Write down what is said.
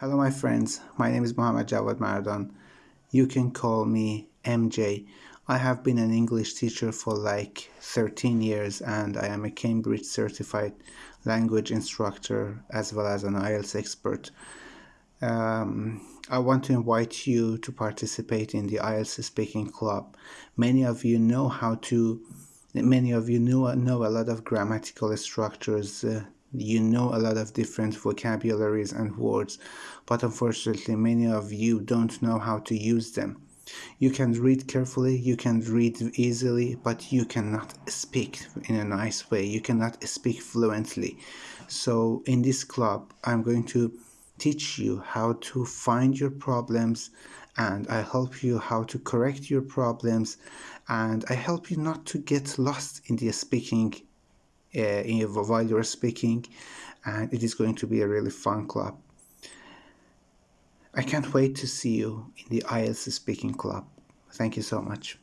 Hello, my friends. My name is Mohammad Jawad Maradan. You can call me MJ. I have been an English teacher for like 13 years and I am a Cambridge certified language instructor as well as an IELTS expert. Um, I want to invite you to participate in the IELTS speaking club. Many of you know how to, many of you know, know a lot of grammatical structures, uh, you know a lot of different vocabularies and words, but unfortunately, many of you don't know how to use them. You can read carefully, you can read easily, but you cannot speak in a nice way. You cannot speak fluently. So, in this club, I'm going to teach you how to find your problems and I help you how to correct your problems and I help you not to get lost in the speaking uh, while you're speaking and it is going to be a really fun club. I can't wait to see you in the IELTS speaking club. Thank you so much.